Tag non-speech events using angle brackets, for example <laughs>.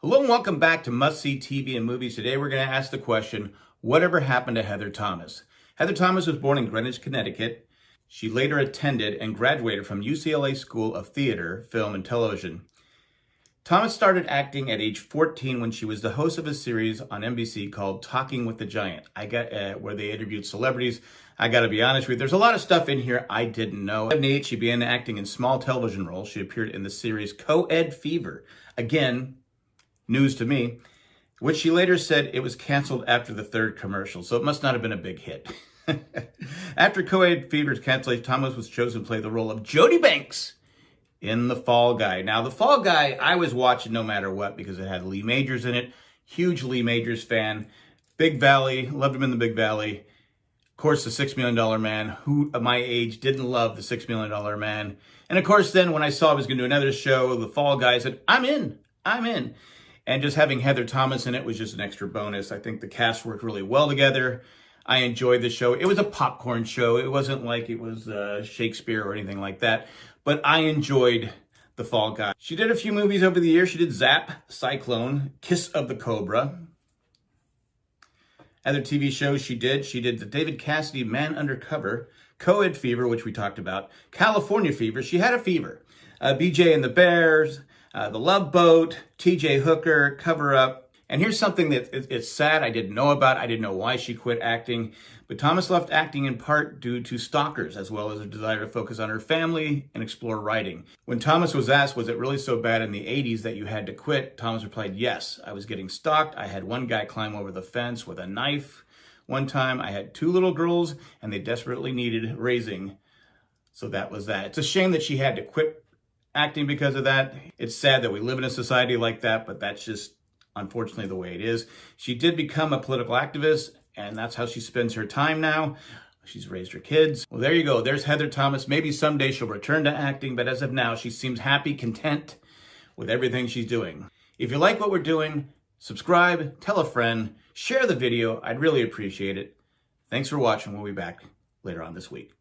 Hello and welcome back to Must See TV and Movies. Today we're going to ask the question, whatever happened to Heather Thomas? Heather Thomas was born in Greenwich, Connecticut. She later attended and graduated from UCLA School of Theater, Film, and Television. Thomas started acting at age 14 when she was the host of a series on NBC called Talking with the Giant, I got uh, where they interviewed celebrities. I got to be honest with you, there's a lot of stuff in here I didn't know. At age, she began acting in small television roles. She appeared in the series Co-Ed Fever. Again, news to me, which she later said it was canceled after the third commercial, so it must not have been a big hit. <laughs> after Co-Ed Fever's cancellation, Thomas was chosen to play the role of Jody Banks in The Fall Guy. Now, The Fall Guy, I was watching no matter what because it had Lee Majors in it. Huge Lee Majors fan. Big Valley, loved him in the Big Valley. Of course, the Six Million Dollar Man, who at my age didn't love the Six Million Dollar Man. And of course, then when I saw I was going to do another show, The Fall Guy, I said, I'm in. I'm in. And just having Heather Thomas in it was just an extra bonus. I think the cast worked really well together. I enjoyed the show. It was a popcorn show. It wasn't like it was uh, Shakespeare or anything like that. But I enjoyed The Fall Guy. She did a few movies over the years. She did Zap, Cyclone, Kiss of the Cobra. Other TV shows she did, she did the David Cassidy Man Undercover, Co-Ed Fever, which we talked about, California Fever. She had a fever. Uh, BJ and the Bears, uh, The Love Boat, TJ Hooker, Cover Up. And here's something that it's sad I didn't know about. I didn't know why she quit acting. But Thomas left acting in part due to stalkers, as well as a desire to focus on her family and explore writing. When Thomas was asked, was it really so bad in the 80s that you had to quit? Thomas replied, yes, I was getting stalked. I had one guy climb over the fence with a knife. One time I had two little girls and they desperately needed raising. So that was that. It's a shame that she had to quit acting because of that. It's sad that we live in a society like that, but that's just unfortunately the way it is. She did become a political activist, and that's how she spends her time now. She's raised her kids. Well, there you go. There's Heather Thomas. Maybe someday she'll return to acting, but as of now, she seems happy, content with everything she's doing. If you like what we're doing, subscribe, tell a friend, share the video. I'd really appreciate it. Thanks for watching. We'll be back later on this week.